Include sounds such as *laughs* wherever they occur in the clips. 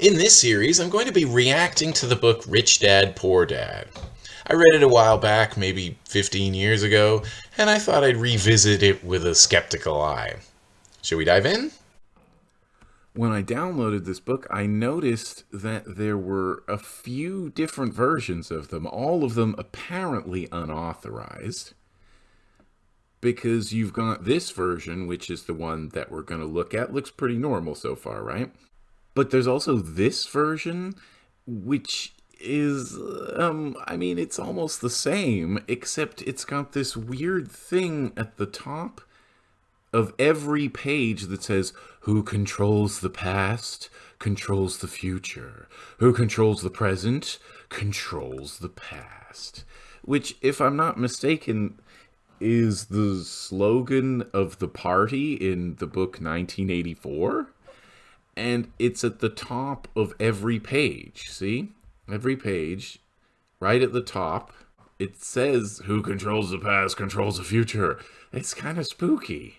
In this series, I'm going to be reacting to the book Rich Dad, Poor Dad. I read it a while back, maybe 15 years ago, and I thought I'd revisit it with a skeptical eye. Should we dive in? When I downloaded this book, I noticed that there were a few different versions of them, all of them apparently unauthorized because you've got this version, which is the one that we're going to look at. Looks pretty normal so far, right? But there's also this version, which is, um, I mean, it's almost the same, except it's got this weird thing at the top of every page that says, who controls the past, controls the future. Who controls the present, controls the past. Which, if I'm not mistaken, is the slogan of the party in the book 1984 and it's at the top of every page see? Every page right at the top it says who controls the past controls the future. It's kind of spooky.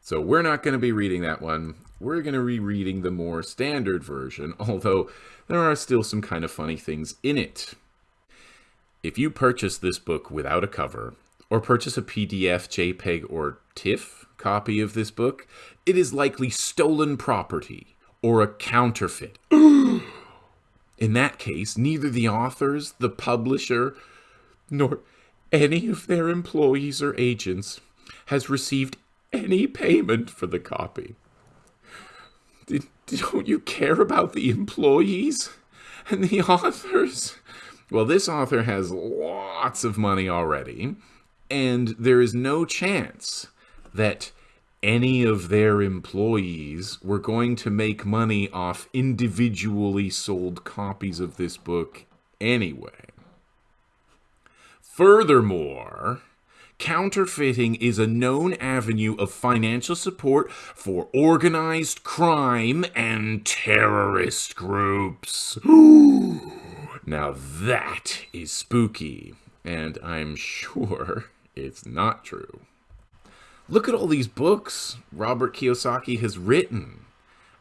So we're not going to be reading that one. We're going to be reading the more standard version *laughs* although there are still some kind of funny things in it. If you purchase this book without a cover, or purchase a PDF, JPEG, or TIFF copy of this book, it is likely stolen property or a counterfeit. *gasps* In that case, neither the authors, the publisher, nor any of their employees or agents has received any payment for the copy. Don't you care about the employees and the *laughs* authors? Well, this author has lots of money already, and there is no chance that any of their employees were going to make money off individually sold copies of this book anyway. Furthermore, counterfeiting is a known avenue of financial support for organized crime and terrorist groups. *gasps* Now that is spooky, and I'm sure it's not true. Look at all these books Robert Kiyosaki has written.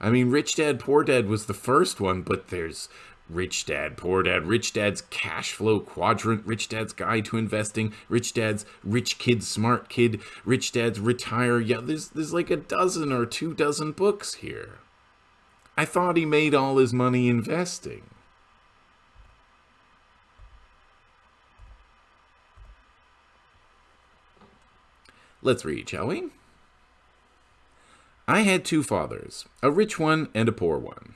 I mean, Rich Dad, Poor Dad was the first one, but there's Rich Dad, Poor Dad, Rich Dad's Cash Flow Quadrant, Rich Dad's Guide to Investing, Rich Dad's Rich Kid, Smart Kid, Rich Dad's Retire. Yeah, there's, there's like a dozen or two dozen books here. I thought he made all his money investing. Let's read, shall we? I had two fathers, a rich one and a poor one.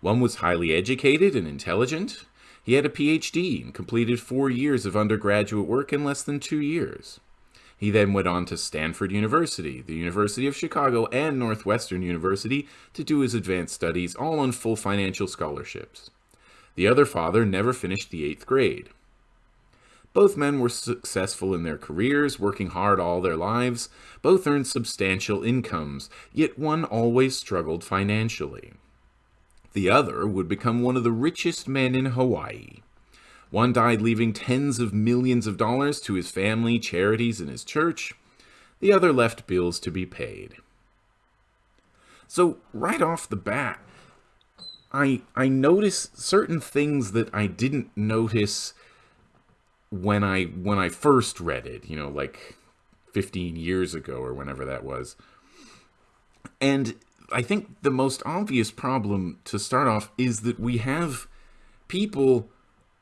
One was highly educated and intelligent. He had a PhD and completed four years of undergraduate work in less than two years. He then went on to Stanford University, the University of Chicago, and Northwestern University to do his advanced studies, all on full financial scholarships. The other father never finished the eighth grade. Both men were successful in their careers, working hard all their lives. Both earned substantial incomes, yet one always struggled financially. The other would become one of the richest men in Hawaii. One died leaving tens of millions of dollars to his family, charities, and his church. The other left bills to be paid. So right off the bat, I I notice certain things that I didn't notice when I when I first read it, you know, like 15 years ago or whenever that was. And I think the most obvious problem to start off is that we have people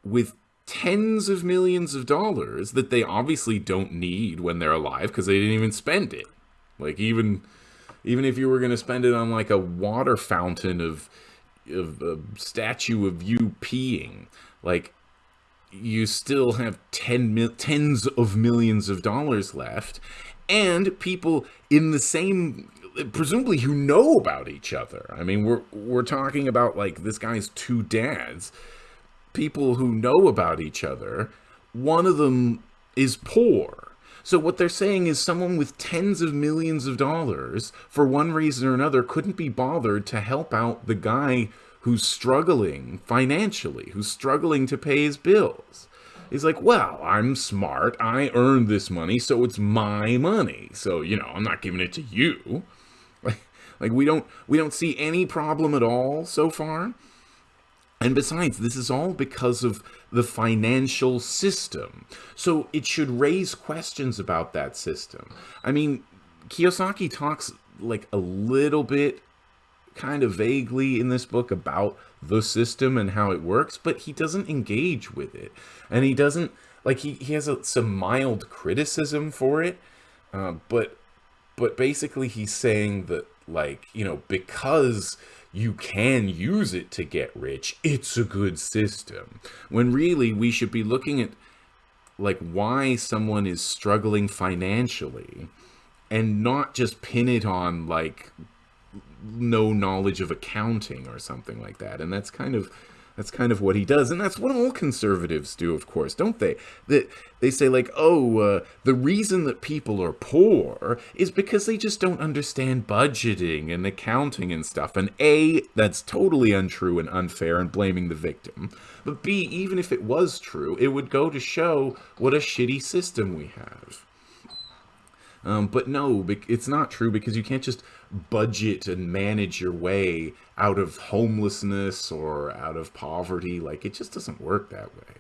with tens of millions of dollars that they obviously don't need when they're alive because they didn't even spend it. Like even even if you were going to spend it on like a water fountain of of a statue of you peeing, like you still have tens of millions of dollars left, and people in the same presumably who know about each other. I mean, we're we're talking about like this guy's two dads, people who know about each other. One of them is poor. So what they're saying is someone with tens of millions of dollars, for one reason or another, couldn't be bothered to help out the guy who's struggling financially, who's struggling to pay his bills. He's like, well, I'm smart. I earned this money, so it's my money. So, you know, I'm not giving it to you. Like, *laughs* Like we don't we don't see any problem at all so far. And besides, this is all because of the financial system. So it should raise questions about that system. I mean, Kiyosaki talks like a little bit kind of vaguely in this book about the system and how it works, but he doesn't engage with it. And he doesn't, like, he, he has a, some mild criticism for it, uh, but, but basically he's saying that, like, you know, because you can use it to get rich, it's a good system. When really we should be looking at, like, why someone is struggling financially and not just pin it on, like, no knowledge of accounting or something like that. And that's kind of that's kind of what he does, and that's what all conservatives do, of course, don't they? That they say like, oh, uh, the reason that people are poor is because they just don't understand budgeting and accounting and stuff. And a, that's totally untrue and unfair and blaming the victim. But b, even if it was true, it would go to show what a shitty system we have. Um, but no, it's not true because you can't just budget and manage your way out of homelessness or out of poverty. Like it just doesn't work that way.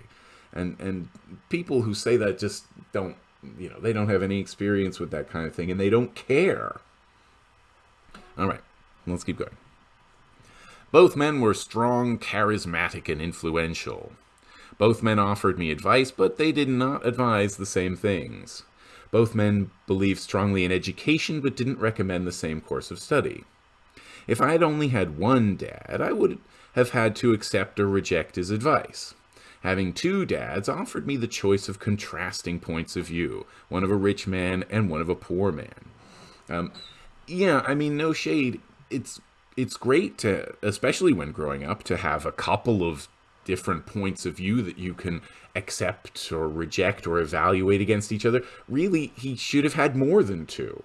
And and people who say that just don't, you know, they don't have any experience with that kind of thing and they don't care. All right, let's keep going. Both men were strong, charismatic, and influential. Both men offered me advice, but they did not advise the same things. Both men believed strongly in education but didn't recommend the same course of study. If I had only had one dad, I would have had to accept or reject his advice. Having two dads offered me the choice of contrasting points of view, one of a rich man and one of a poor man. Um, yeah, I mean, no shade. It's it's great to, especially when growing up, to have a couple of different points of view that you can accept or reject or evaluate against each other. Really, he should have had more than two.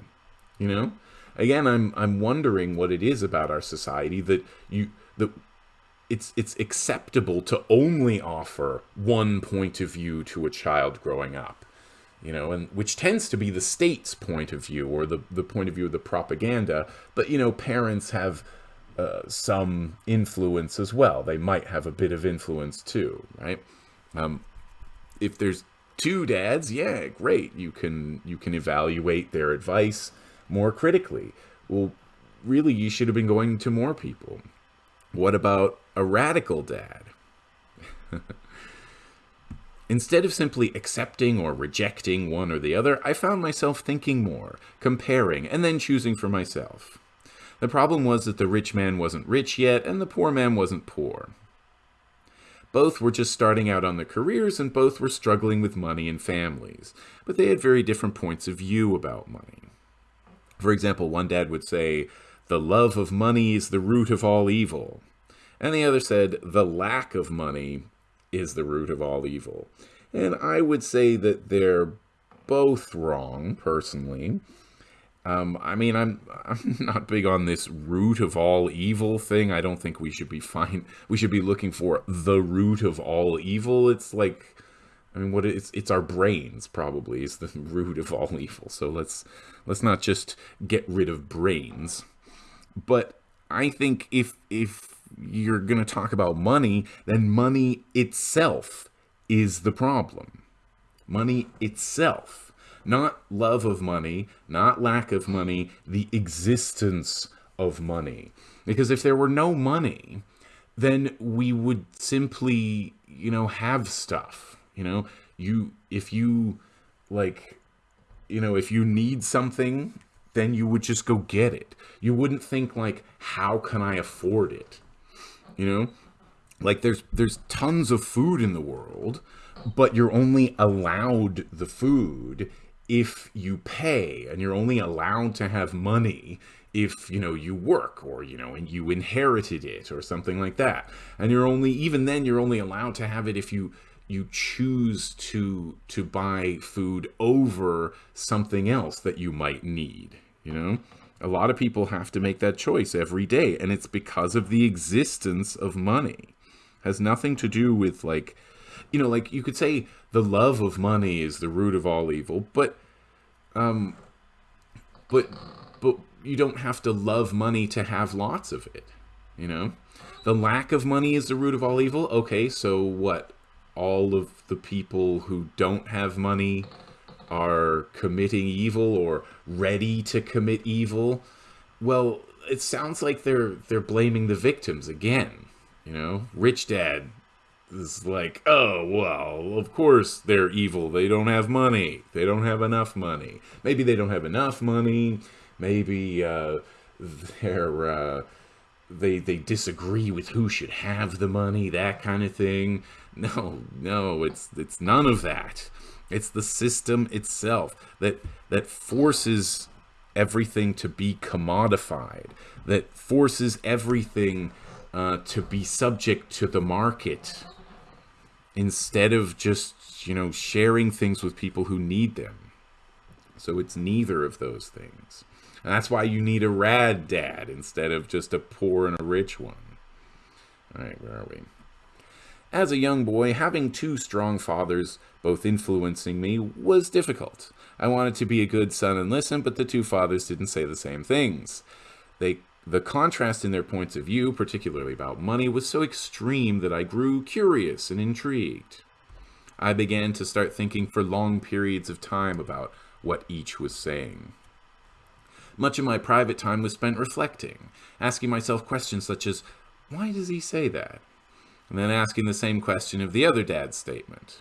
You know? Again, I'm I'm wondering what it is about our society that you that it's it's acceptable to only offer one point of view to a child growing up. You know, and which tends to be the state's point of view or the, the point of view of the propaganda. But you know, parents have uh, some influence as well. They might have a bit of influence too, right? Um, if there's two dads, yeah, great. You can you can evaluate their advice more critically. Well, really, you should have been going to more people. What about a radical dad? *laughs* Instead of simply accepting or rejecting one or the other, I found myself thinking more, comparing, and then choosing for myself. The problem was that the rich man wasn't rich yet, and the poor man wasn't poor. Both were just starting out on their careers, and both were struggling with money and families, but they had very different points of view about money. For example, one dad would say, The love of money is the root of all evil. And the other said, The lack of money is the root of all evil. And I would say that they're both wrong, personally. Um, I mean, I'm *laughs* I'm not big on this root of all evil thing. I don't think we should be fine. We should be looking for the root of all evil. It's like, I mean, what it's it's our brains probably is the *laughs* root of all evil. So let's let's not just get rid of brains. But I think if if you're gonna talk about money, then money itself is the problem. Money itself not love of money, not lack of money, the existence of money. Because if there were no money, then we would simply, you know, have stuff. You know, you, if you, like, you know, if you need something, then you would just go get it. You wouldn't think, like, how can I afford it? You know? Like, there's, there's tons of food in the world, but you're only allowed the food if you pay and you're only allowed to have money if you know you work or you know and you inherited it or something like that. And you're only even then you're only allowed to have it if you you choose to to buy food over something else that you might need you know? A lot of people have to make that choice every day and it's because of the existence of money. It has nothing to do with like you know like you could say the love of money is the root of all evil but um, but but you don't have to love money to have lots of it. You know, the lack of money is the root of all evil. Okay, so what? All of the people who don't have money are committing evil or ready to commit evil. Well, it sounds like they're they're blaming the victims again. You know, rich dad is like, oh well, of course they're evil. They don't have money. They don't have enough money. Maybe they don't have enough money. Maybe uh, they're uh, they they disagree with who should have the money. That kind of thing. No, no, it's it's none of that. It's the system itself that that forces everything to be commodified, that forces everything uh, to be subject to the market instead of just, you know, sharing things with people who need them. So it's neither of those things. And that's why you need a rad dad instead of just a poor and a rich one. All right, where are we? As a young boy, having two strong fathers both influencing me was difficult. I wanted to be a good son and listen, but the two fathers didn't say the same things. They the contrast in their points of view, particularly about money, was so extreme that I grew curious and intrigued. I began to start thinking for long periods of time about what each was saying. Much of my private time was spent reflecting, asking myself questions such as, why does he say that? And then asking the same question of the other dad's statement.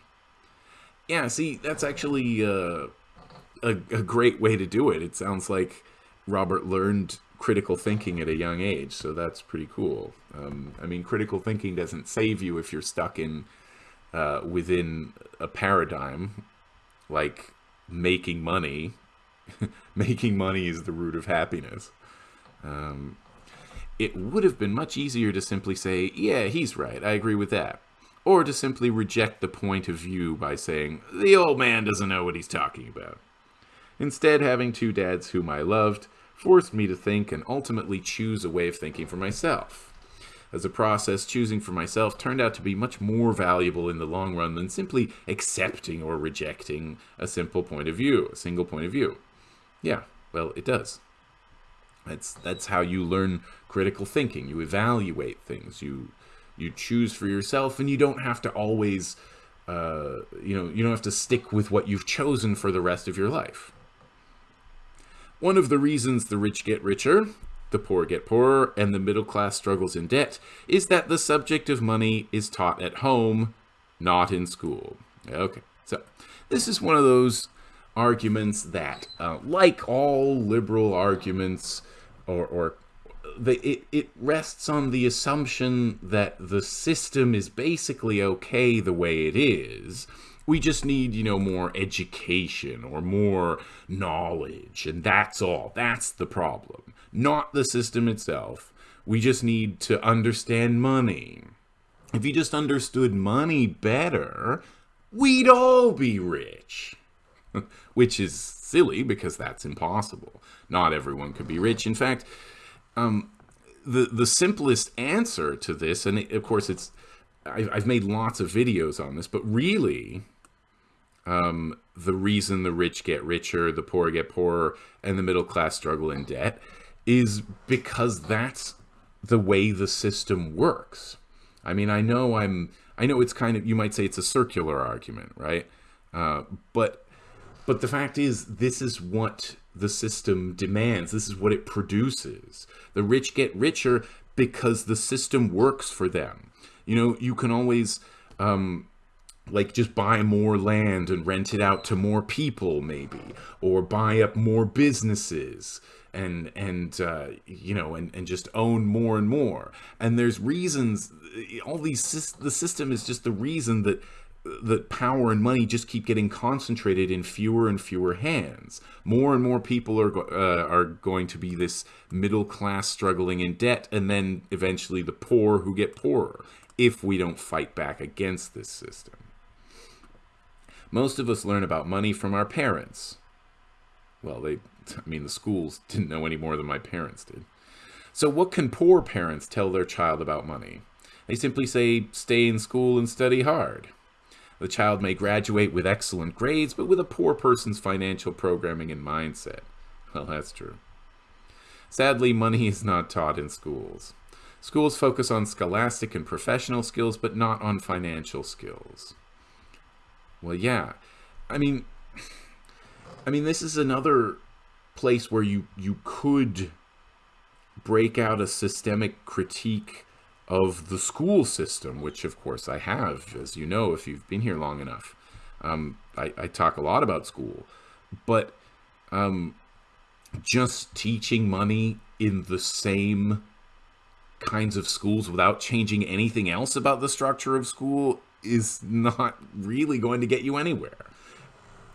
Yeah, see, that's actually uh, a, a great way to do it. It sounds like Robert learned critical thinking at a young age, so that's pretty cool. Um, I mean, critical thinking doesn't save you if you're stuck in uh, within a paradigm like making money. *laughs* making money is the root of happiness. Um, it would have been much easier to simply say, yeah, he's right, I agree with that. Or to simply reject the point of view by saying, the old man doesn't know what he's talking about. Instead, having two dads whom I loved forced me to think and ultimately choose a way of thinking for myself. As a process, choosing for myself turned out to be much more valuable in the long run than simply accepting or rejecting a simple point of view, a single point of view. Yeah, well, it does. That's that's how you learn critical thinking. You evaluate things. You you choose for yourself, and you don't have to always, uh, you know, you don't have to stick with what you've chosen for the rest of your life. One of the reasons the rich get richer, the poor get poorer, and the middle class struggles in debt is that the subject of money is taught at home, not in school. Okay, so this is one of those arguments that, uh, like all liberal arguments, or, or it, it rests on the assumption that the system is basically okay the way it is, we just need, you know, more education or more knowledge, and that's all. That's the problem. Not the system itself. We just need to understand money. If you just understood money better, we'd all be rich. *laughs* Which is silly because that's impossible. Not everyone could be rich. In fact, um, the the simplest answer to this, and of course it's I've made lots of videos on this, but really, um, the reason the rich get richer, the poor get poorer, and the middle class struggle in debt is because that's the way the system works. I mean, I know I'm, I know it's kind of, you might say it's a circular argument, right? Uh, but, but the fact is, this is what the system demands. This is what it produces. The rich get richer because the system works for them. You know, you can always, um, like just buy more land and rent it out to more people maybe or buy up more businesses and and uh, you know and, and just own more and more and there's reasons all these the system is just the reason that that power and money just keep getting concentrated in fewer and fewer hands. More and more people are uh, are going to be this middle class struggling in debt, and then eventually the poor who get poorer if we don't fight back against this system. Most of us learn about money from our parents. Well, they, I mean, the schools didn't know any more than my parents did. So what can poor parents tell their child about money? They simply say, stay in school and study hard. The child may graduate with excellent grades, but with a poor person's financial programming and mindset. Well, that's true. Sadly, money is not taught in schools. Schools focus on scholastic and professional skills, but not on financial skills. Well, yeah. I mean, I mean, this is another place where you you could break out a systemic critique of the school system, which of course I have, as you know, if you've been here long enough. Um, I, I, talk a lot about school, but um, just teaching money in the same kinds of schools without changing anything else about the structure of school is not really going to get you anywhere.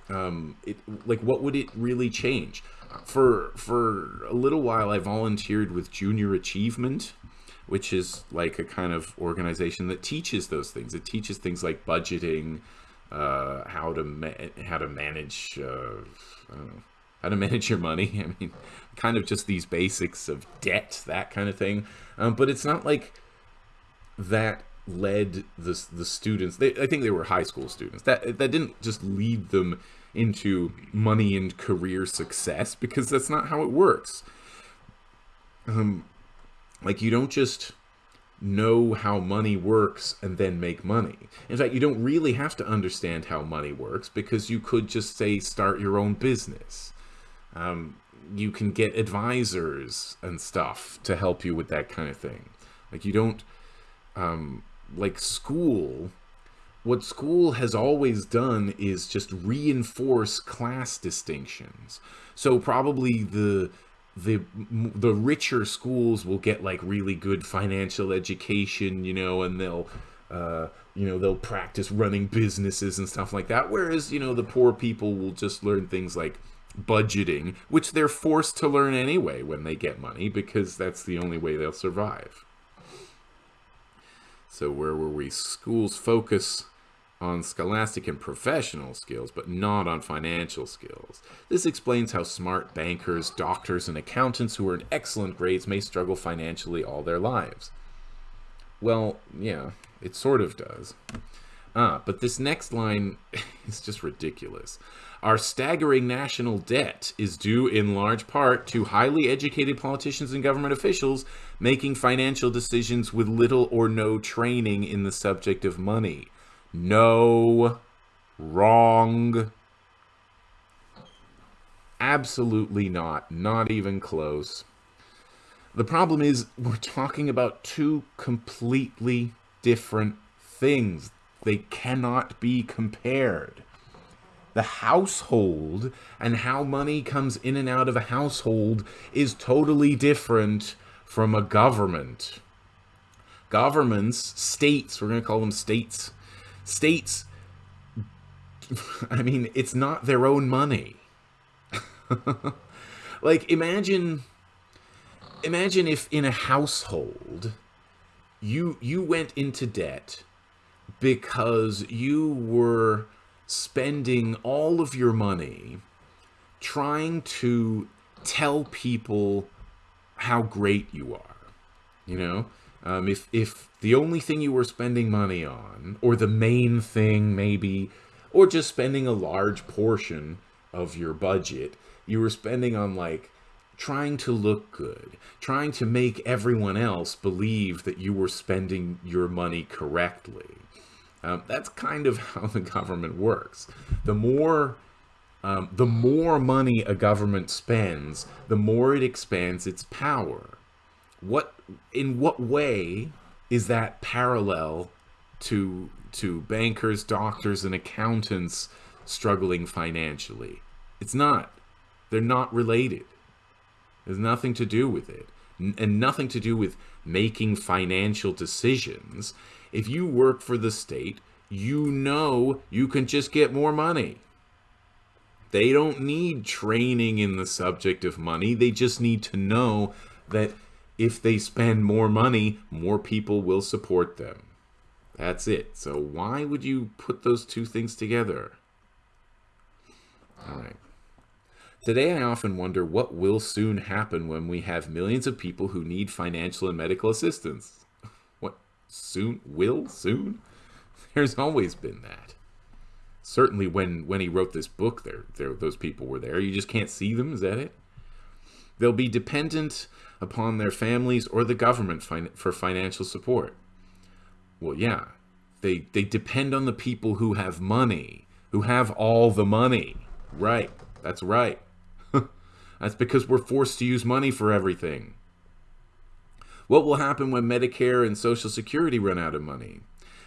Um, it like what would it really change? For for a little while, I volunteered with Junior Achievement, which is like a kind of organization that teaches those things. It teaches things like budgeting, uh, how to how to manage, uh, how to *laughs* manage your money. I mean, kind of just these basics of debt, that kind of thing. Um, but it's not like that led the the students. They, I think they were high school students. That that didn't just lead them into money and career success because that's not how it works. Um, like you don't just know how money works and then make money. In fact, you don't really have to understand how money works because you could just say start your own business. Um, you can get advisors and stuff to help you with that kind of thing. Like you don't um, like school what school has always done is just reinforce class distinctions. So probably the the the richer schools will get like really good financial education, you know, and they'll uh, you know they'll practice running businesses and stuff like that. Whereas you know the poor people will just learn things like budgeting, which they're forced to learn anyway when they get money because that's the only way they'll survive. So where were we? Schools focus on scholastic and professional skills, but not on financial skills. This explains how smart bankers, doctors, and accountants who earn excellent grades may struggle financially all their lives. Well, yeah, it sort of does. Ah, but this next line *laughs* is just ridiculous. Our staggering national debt is due in large part to highly educated politicians and government officials making financial decisions with little or no training in the subject of money. No. Wrong. Absolutely not. Not even close. The problem is, we're talking about two completely different things. They cannot be compared. The household and how money comes in and out of a household is totally different from a government. Governments, states, we're going to call them states, states *laughs* I mean, it's not their own money. *laughs* like imagine imagine if in a household you you went into debt because you were spending all of your money trying to tell people how great you are. You know, um, if if the only thing you were spending money on, or the main thing maybe, or just spending a large portion of your budget, you were spending on like trying to look good, trying to make everyone else believe that you were spending your money correctly. Um, that's kind of *laughs* how the government works. The more um, the more money a government spends, the more it expands its power what in what way is that parallel to to bankers, doctors, and accountants struggling financially? It's not. They're not related. There's nothing to do with it, and nothing to do with making financial decisions. If you work for the state, you know you can just get more money. They don't need training in the subject of money. They just need to know that if they spend more money, more people will support them. That's it. So why would you put those two things together? All right. Today, I often wonder what will soon happen when we have millions of people who need financial and medical assistance. Soon? Will? Soon? *laughs* There's always been that. Certainly when, when he wrote this book, there, there those people were there. You just can't see them? Is that it? They'll be dependent upon their families or the government fin- for financial support. Well, yeah, they they depend on the people who have money, who have all the money. Right. That's right. *laughs* That's because we're forced to use money for everything. What will happen when Medicare and Social Security run out of money?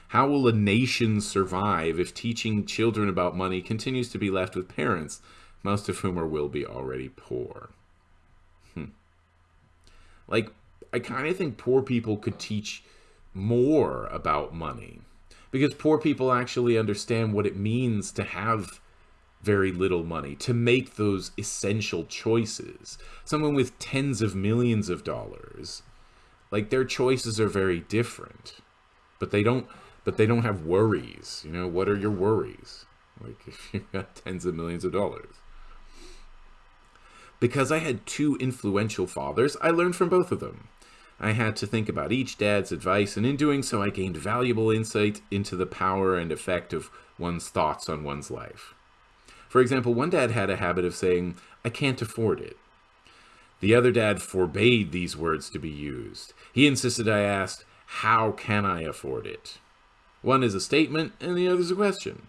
How will a nation survive if teaching children about money continues to be left with parents, most of whom are will be already poor? Hmm. Like, I kind of think poor people could teach more about money because poor people actually understand what it means to have very little money, to make those essential choices. Someone with tens of millions of dollars, like their choices are very different, but they don't but they don't have worries. You know, what are your worries? Like *laughs* if you've got tens of millions of dollars. Because I had two influential fathers, I learned from both of them. I had to think about each dad's advice, and in doing so, I gained valuable insight into the power and effect of one's thoughts on one's life. For example, one dad had a habit of saying, I can't afford it. The other dad forbade these words to be used. He insisted I asked, How can I afford it? One is a statement, and the other is a question.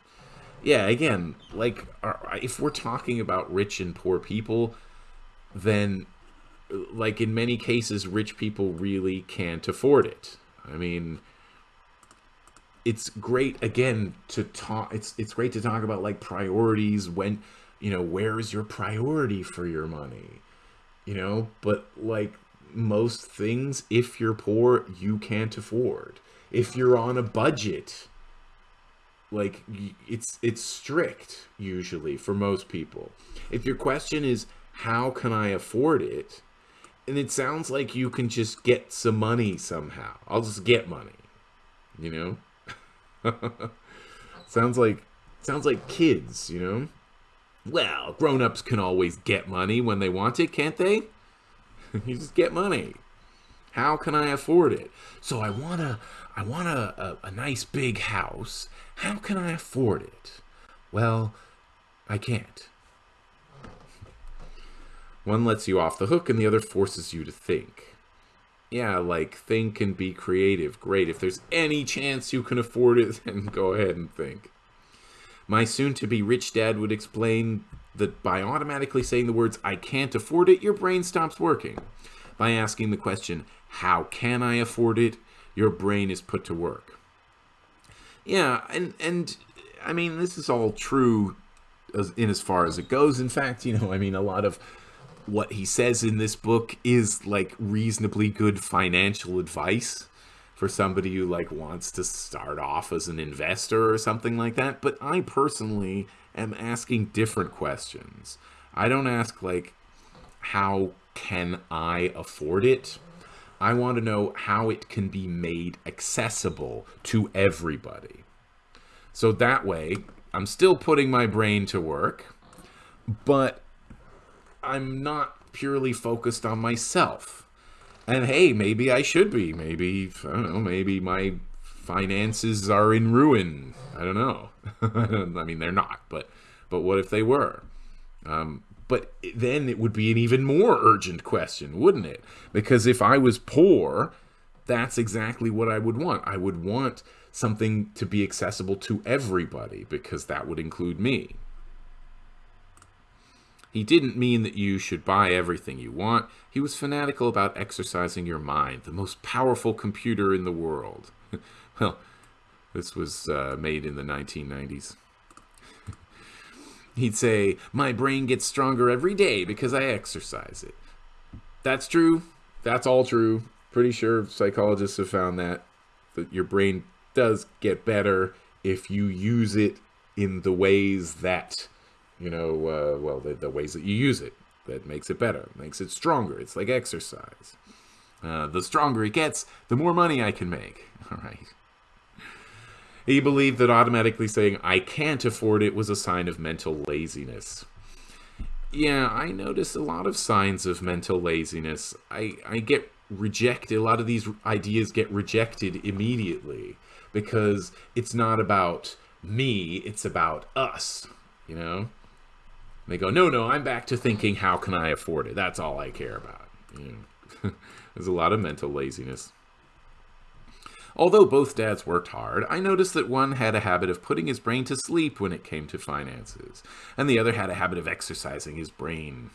Yeah, again, like if we're talking about rich and poor people, then like in many cases, rich people really can't afford it. I mean, it's great again to talk. It's it's great to talk about like priorities when you know where is your priority for your money, you know. But like most things, if you're poor, you can't afford. If you're on a budget like it's it's strict usually for most people. If your question is how can i afford it? And it sounds like you can just get some money somehow. I'll just get money you know? *laughs* Sounds like sounds like kids you know well grown-ups can always get money when they want it can't they *laughs* you just get money how can i afford it so i want to I want a, a, a nice big house. How can I afford it? Well, I can't. One lets you off the hook and the other forces you to think. Yeah, like think and be creative. Great. If there's any chance you can afford it, *laughs* then go ahead and think. My soon to be rich dad would explain that by automatically saying the words, I can't afford it, your brain stops working. By asking the question, How can I afford it? your brain is put to work. Yeah, and and I mean this is all true as, in as far as it goes. In fact, you know, I mean a lot of what he says in this book is like reasonably good financial advice for somebody who like wants to start off as an investor or something like that, but I personally am asking different questions. I don't ask like how can I afford it? I want to know how it can be made accessible to everybody. So that way, I'm still putting my brain to work, but I'm not purely focused on myself. And hey, maybe I should be. Maybe, I don't know, maybe my finances are in ruin. I don't know. *laughs* I mean, they're not, but but what if they were? Um, but then it would be an even more urgent question, wouldn't it? Because if I was poor, that's exactly what I would want. I would want something to be accessible to everybody because that would include me. He didn't mean that you should buy everything you want. He was fanatical about exercising your mind, the most powerful computer in the world. *laughs* well, this was uh, made in the 1990s. *laughs* He'd say, My brain gets stronger every day because I exercise it. That's true. That's all true. Pretty sure psychologists have found that, that your brain does get better if you use it in the ways that, you know, uh, well, the, the ways that you use it. That makes it better, makes it stronger. It's like exercise. Uh, the stronger it gets, the more money I can make. *laughs* All right. He believed that automatically saying, I can't afford it was a sign of mental laziness. Yeah, I notice a lot of signs of mental laziness. I, I get rejected, a lot of these ideas get rejected immediately because it's not about me, it's about us, you know? They go, no, no, I'm back to thinking, how can I afford it? That's all I care about. You know, *laughs* there's a lot of mental laziness. Although both dads worked hard, I noticed that one had a habit of putting his brain to sleep when it came to finances, and the other had a habit of exercising his brain.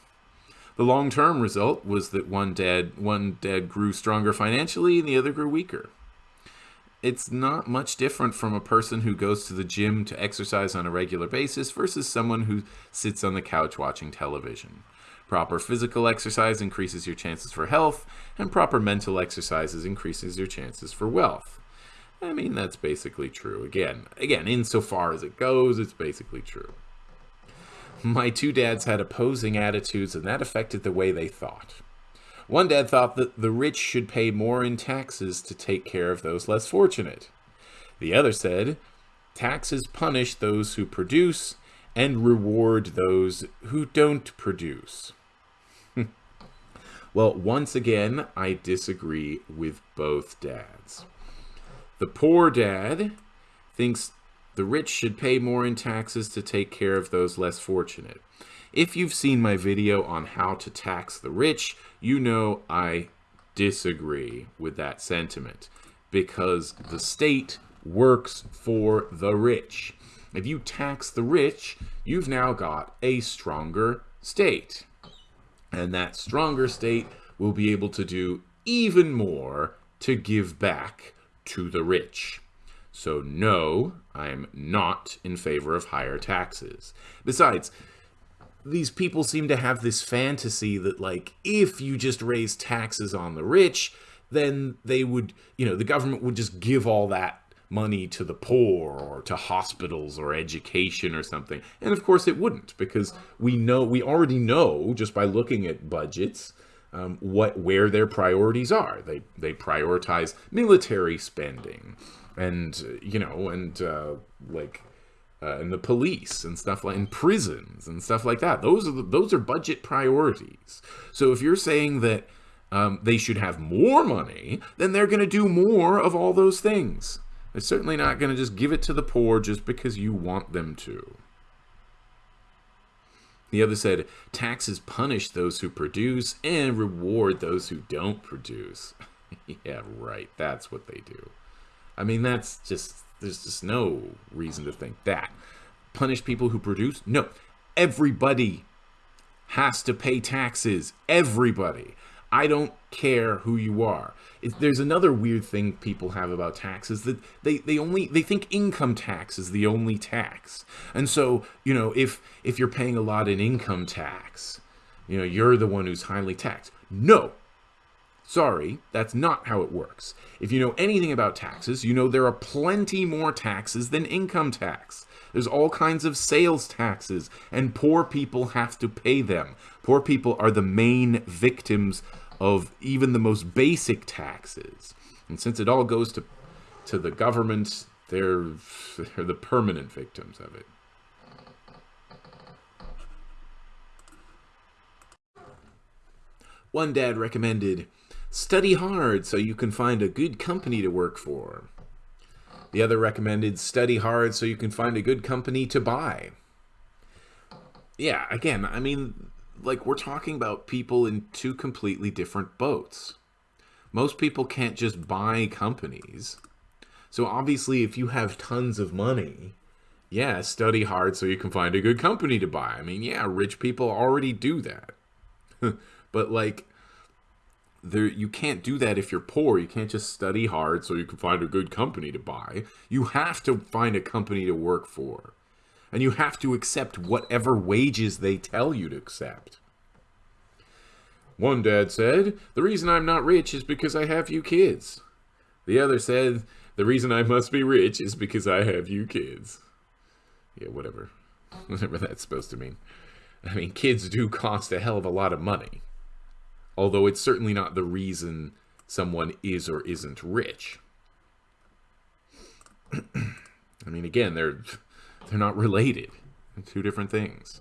The long-term result was that one dad, one dad grew stronger financially and the other grew weaker. It's not much different from a person who goes to the gym to exercise on a regular basis versus someone who sits on the couch watching television. Proper physical exercise increases your chances for health, and proper mental exercises increases your chances for wealth. I mean, that's basically true. Again, again, insofar as it goes, it's basically true. My two dads had opposing attitudes, and that affected the way they thought. One dad thought that the rich should pay more in taxes to take care of those less fortunate. The other said, taxes punish those who produce and reward those who don't produce. *laughs* well, once again, I disagree with both dads. The poor dad thinks the rich should pay more in taxes to take care of those less fortunate. If you've seen my video on how to tax the rich, you know I disagree with that sentiment because the state works for the rich. If you tax the rich, you've now got a stronger state. And that stronger state will be able to do even more to give back to the rich. So no, I'm not in favor of higher taxes. Besides, these people seem to have this fantasy that like if you just raise taxes on the rich then they would you know the government would just give all that money to the poor or to hospitals or education or something. And of course it wouldn't because we know, we already know just by looking at budgets, um, what, where their priorities are. They, they prioritize military spending and, you know, and uh, like, uh, and the police and stuff like, in prisons and stuff like that. Those are, the, those are budget priorities. So if you're saying that um, they should have more money, then they're going to do more of all those things. They're certainly not going to just give it to the poor just because you want them to. The other said, taxes punish those who produce and reward those who don't produce. *laughs* yeah, right. That's what they do. I mean, that's just, there's just no reason to think that. Punish people who produce? No. Everybody has to pay taxes. Everybody. I don't care who you are. It, there's another weird thing people have about taxes that they, they only they think income tax is the only tax. And so, you know, if if you're paying a lot in income tax, you know, you're the one who's highly taxed. No. Sorry, that's not how it works. If you know anything about taxes, you know there are plenty more taxes than income tax. There's all kinds of sales taxes, and poor people have to pay them. Poor people are the main victims of even the most basic taxes. And since it all goes to, to the government, they're, they're the permanent victims of it. One dad recommended, study hard so you can find a good company to work for. The other recommended, study hard so you can find a good company to buy. Yeah, again, I mean, like we're talking about people in two completely different boats. Most people can't just buy companies. So obviously if you have tons of money, yeah, study hard so you can find a good company to buy. I mean, yeah, rich people already do that. *laughs* but like there you can't do that if you're poor. You can't just study hard so you can find a good company to buy. You have to find a company to work for and you have to accept whatever wages they tell you to accept. One dad said, the reason I'm not rich is because I have you kids. The other said, the reason I must be rich is because I have you kids. Yeah, whatever. *laughs* Whatever that's supposed to mean. I mean, kids do cost a hell of a lot of money. Although it's certainly not the reason someone is or isn't rich. *clears throat* I mean, again, they're they're not related. They're two different things.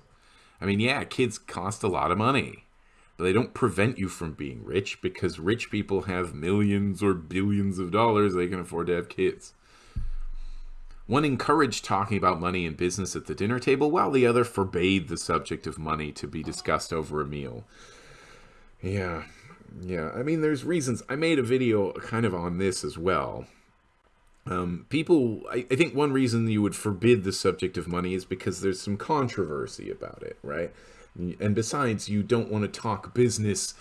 I mean, yeah, kids cost a lot of money, but they don't prevent you from being rich because rich people have millions or billions of dollars they can afford to have kids. One encouraged talking about money and business at the dinner table, while the other forbade the subject of money to be discussed over a meal. Yeah, yeah. I mean, there's reasons. I made a video kind of on this as well. Um, people, I, I think one reason you would forbid the subject of money is because there's some controversy about it, right? And besides, you don't want to talk business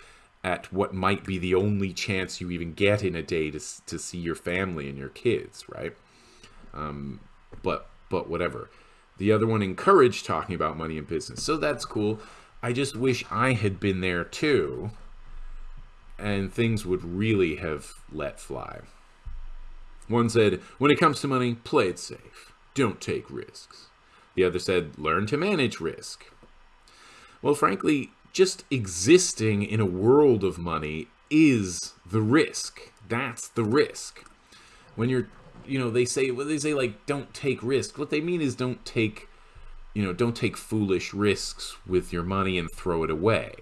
at what might be the only chance you even get in a day to, to see your family and your kids, right? Um, but but whatever. The other one encouraged talking about money and business, so that's cool. I just wish I had been there too, and things would really have let fly. One said, when it comes to money, play it safe. Don't take risks. The other said, learn to manage risk. Well, frankly, just existing in a world of money is the risk. That's the risk. When you're, you know, they say, well, they say like, don't take risks. What they mean is don't take, you know, don't take foolish risks with your money and throw it away.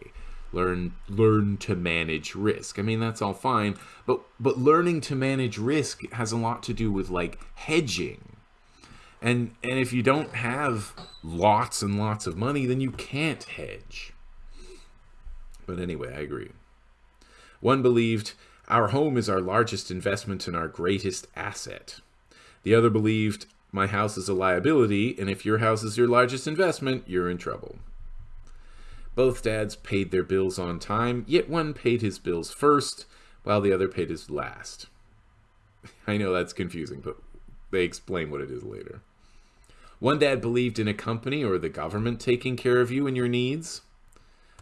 Learn, learn to manage risk. I mean, that's all fine, but but learning to manage risk has a lot to do with like hedging. And and if you don't have lots and lots of money, then you can't hedge. But anyway, I agree. One believed, Our home is our largest investment and our greatest asset. The other believed, My house is a liability, and if your house is your largest investment, you're in trouble. Both dads paid their bills on time, yet one paid his bills first, while the other paid his last. I know that's confusing, but they explain what it is later. One dad believed in a company or the government taking care of you and your needs.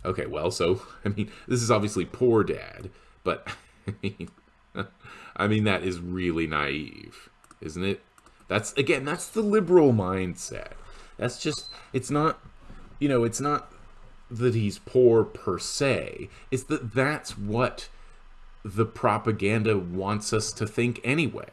Okay, well, so, *laughs* I mean, this is obviously poor dad, but, *laughs* I mean, *laughs* I mean, that is really naive, isn't it? That's, again, that's the liberal mindset. That's just, it's not, you know, it's not that he's poor per se. It's that that's what the propaganda wants us to think anyway.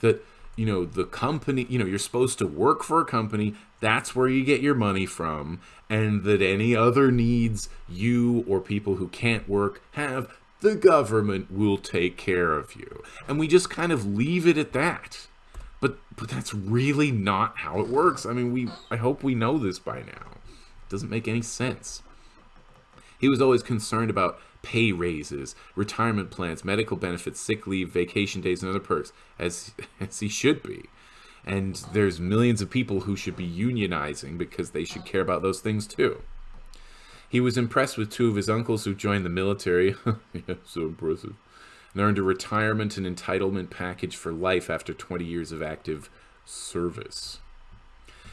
That, you know, the company, you know, you're supposed to work for a company, that's where you get your money from, and that any other needs you or people who can't work have, the government will take care of you. And we just kind of leave it at that. But but that's really not how it works. I mean, we I hope we know this by now. It doesn't make any sense. He was always concerned about pay raises, retirement plans, medical benefits, sick leave, vacation days, and other perks, as, *laughs* as he should be. And there's millions of people who should be unionizing because they should care about those things too. He was impressed with two of his uncles who joined the military. *laughs* yeah, so impressive. And earned a retirement and entitlement package for life after 20 years of active service.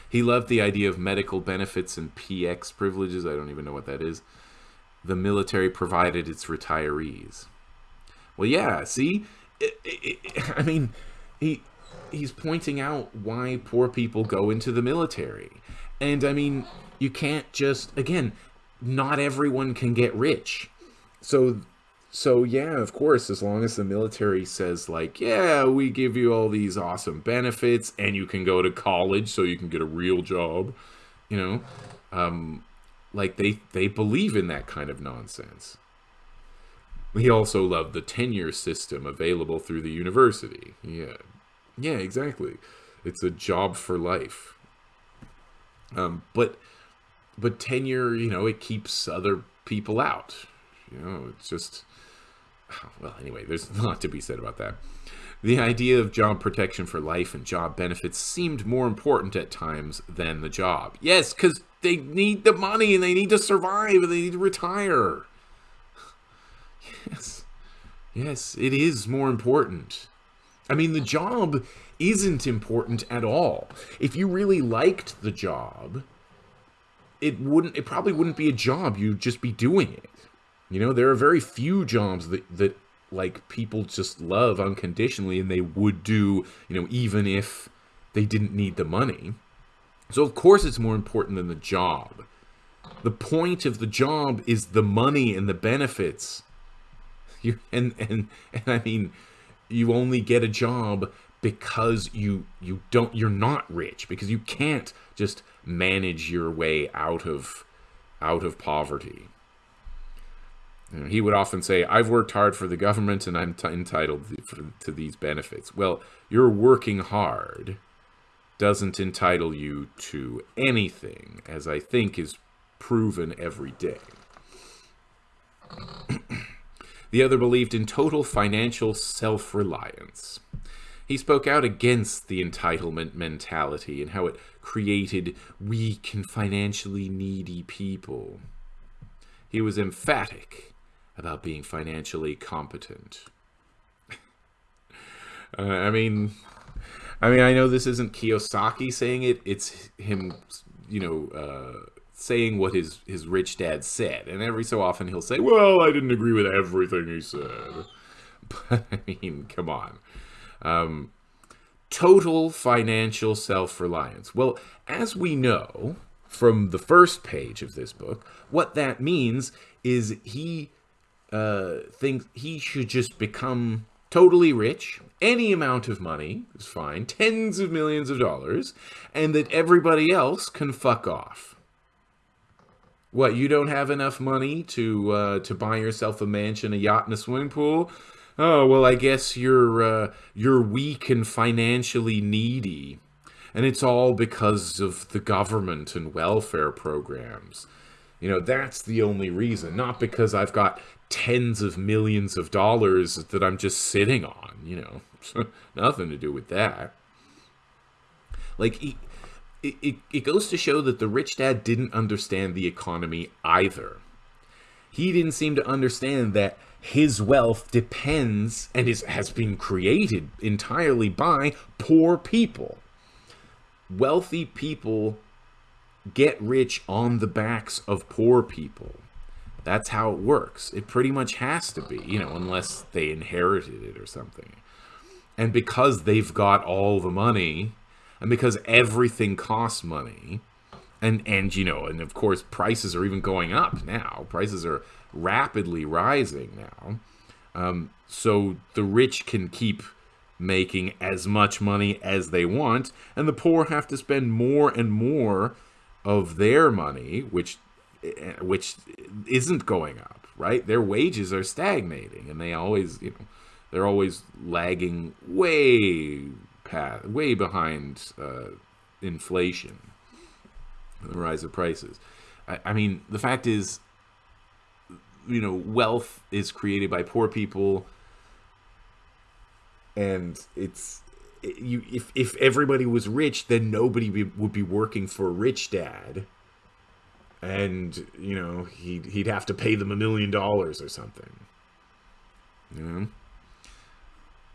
He loved the idea of medical benefits and PX privileges. I don't even know what that is the military provided its retirees. Well, yeah, see? It, it, it, I mean, he he's pointing out why poor people go into the military. And I mean, you can't just again, not everyone can get rich. So so yeah, of course, as long as the military says like, yeah, we give you all these awesome benefits and you can go to college so you can get a real job, you know, um, like they they believe in that kind of nonsense. He also loved the tenure system available through the university. Yeah, yeah, exactly. It's a job for life. Um, but but tenure, you know, it keeps other people out. You know, it's just *sighs* well. Anyway, there's *laughs* a lot to be said about that. The idea of job protection for life and job benefits seemed more important at times than the job. Yes, because they need the money and they need to survive and they need to retire. *sighs* Yes. Yes, it is more important. I mean, the job isn't important at all. If you really liked the job, it wouldn't it probably wouldn't be a job, you'd just be doing it. You know, there are very few jobs that that like people just love unconditionally and they would do, you know, even if they didn't need the money. So of course it's more important than the job. The point of the job is the money and the benefits. *laughs* You and and and I mean, you only get a job because you you don't you're not rich because you can't just manage your way out of out of poverty. He would often say, "I've worked hard for the government and I'm entitled to, these benefits." Well, you're working hard doesn't entitle you to anything, as I think is proven every day. *clears throat* the other believed in total financial self reliance. He spoke out against the entitlement mentality and how it created weak and financially needy people. He was emphatic about being financially competent. *laughs* uh, I mean, I mean, I know this isn't Kiyosaki saying it; it's him, you know, uh, saying what his his rich dad said. And every so often he'll say, "Well, I didn't agree with everything he said." *laughs* But I mean, come on. Um, total financial self reliance. Well, as we know from the first page of this book, what that means is he uh, thinks he should just become totally rich. Any amount of money is fine, tens of millions of dollars, and that everybody else can fuck off. What, you don't have enough money to uh, to buy yourself a mansion, a yacht, and a swimming pool? Oh well, I guess you're uh, you're weak and financially needy, and it's all because of the government and welfare programs. You know that's the only reason, not because I've got tens of millions of dollars that I'm just sitting on. You know, *laughs* nothing to do with that. Like. it, it, it goes to show that the rich dad didn't understand the economy either. He didn't seem to understand that his wealth depends and is, has been created entirely by poor people. Wealthy people get rich on the backs of poor people. That's how it works. It pretty much has to be, you know, unless they inherited it or something. And because they've got all the money, and because everything costs money, and and you know, and of course prices are even going up now. Prices are rapidly rising now. Um, so the rich can keep making as much money as they want, and the poor have to spend more and more of their money, which which isn't going up, right? Their wages are stagnating, and they always, you know, they're always lagging way past, way behind uh, inflation, the rise of prices. I, I mean, the fact is, you know wealth is created by poor people and it's you if if everybody was rich then nobody be, would be working for rich dad and you know he'd he'd have to pay them a million dollars or something you know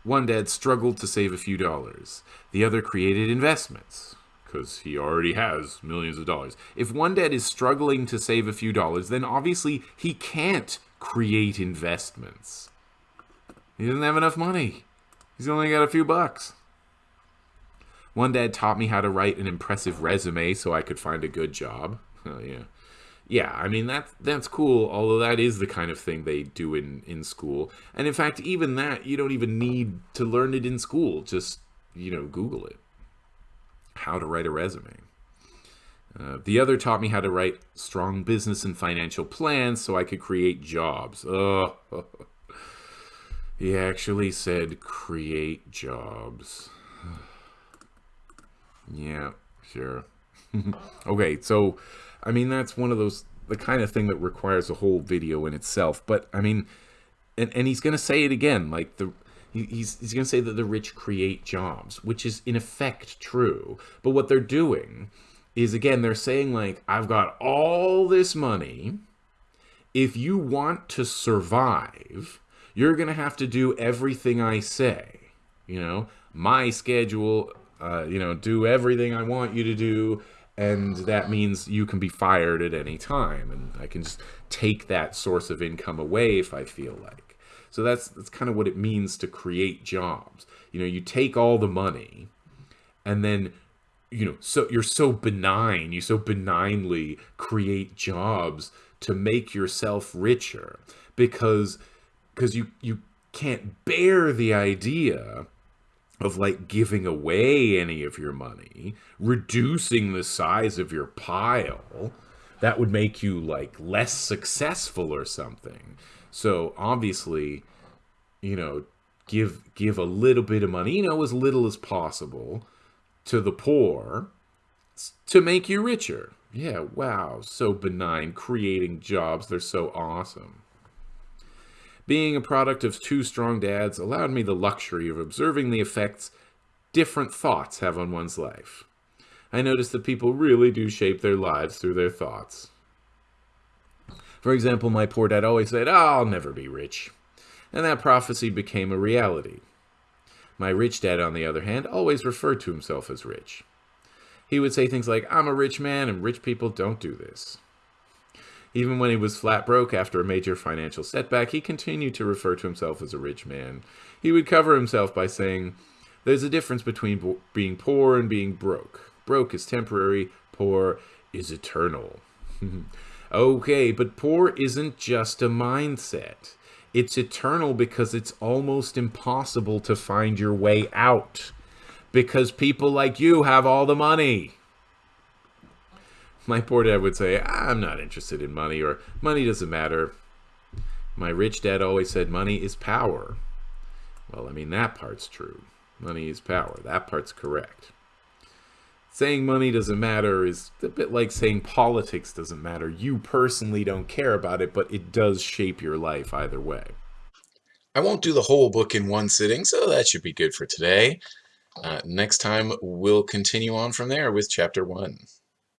one dad struggled to save a few dollars the other created investments because he already has millions of dollars. If one dad is struggling to save a few dollars, then obviously he can't create investments. He doesn't have enough money. He's only got a few bucks. One dad taught me how to write an impressive resume so I could find a good job. Oh, yeah. Yeah, I mean that that's cool, although that is the kind of thing they do in in school. And in fact, even that you don't even need to learn it in school. Just, you know, Google it how to write a resume. Uh, the other taught me how to write strong business and financial plans so I could create jobs. Oh, *laughs* he actually said create jobs. Yeah, sure. *laughs* okay, so I mean that's one of those the kind of thing that requires a whole video in itself. But I mean, and and he's gonna say it again, like the he's, he's going to say that the rich create jobs, which is in effect true. But what they're doing is, again, they're saying, like, I've got all this money. If you want to survive, you're going to have to do everything I say. You know, my schedule, uh, you know, do everything I want you to do. And that means you can be fired at any time. And I can just take that source of income away if I feel like. So that's that's kind of what it means to create jobs. You know, you take all the money and then you know, so you're so benign, you so benignly create jobs to make yourself richer because because you you can't bear the idea of like giving away any of your money, reducing the size of your pile, that would make you like less successful or something. So obviously, you know, give give a little bit of money, you know, as little as possible to the poor to make you richer. Yeah, wow, so benign, creating jobs, they're so awesome. Being a product of two strong dads allowed me the luxury of observing the effects different thoughts have on one's life. I noticed that people really do shape their lives through their thoughts. For example, my poor dad always said, oh, I'll never be rich. And that prophecy became a reality. My rich dad, on the other hand, always referred to himself as rich. He would say things like, I'm a rich man and rich people don't do this. Even when he was flat broke after a major financial setback, he continued to refer to himself as a rich man. He would cover himself by saying, There's a difference between being poor and being broke. Broke is temporary, poor is eternal. *laughs* okay, but poor isn't just a mindset. It's eternal because it's almost impossible to find your way out. Because people like you have all the money. My poor dad would say, I'm not interested in money, or money doesn't matter. My rich dad always said, money is power. Well, I mean, that part's true. Money is power. That part's correct. Saying money doesn't matter is a bit like saying politics doesn't matter. You personally don't care about it, but it does shape your life either way. I won't do the whole book in one sitting, so that should be good for today. Uh, next time, we'll continue on from there with chapter one.